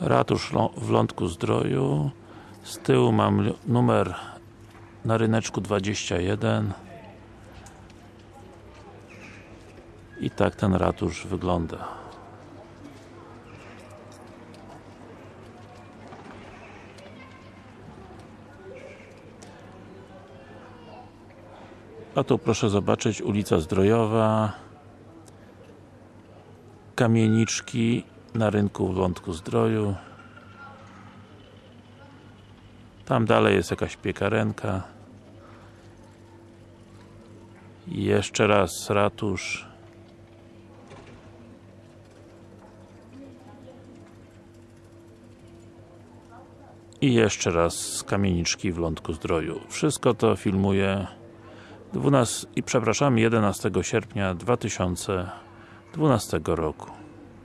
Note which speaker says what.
Speaker 1: Ratusz w Lądku Zdroju. Z tyłu mam numer na ryneczku 21 i tak ten ratusz wygląda. A tu proszę zobaczyć ulica Zdrojowa. Kamieniczki na rynku w Lądku Zdroju. Tam dalej jest jakaś piekarenka. I jeszcze raz ratusz. I jeszcze raz kamieniczki w Lądku Zdroju. Wszystko to filmuję 12 i przepraszam 11 sierpnia 2012 roku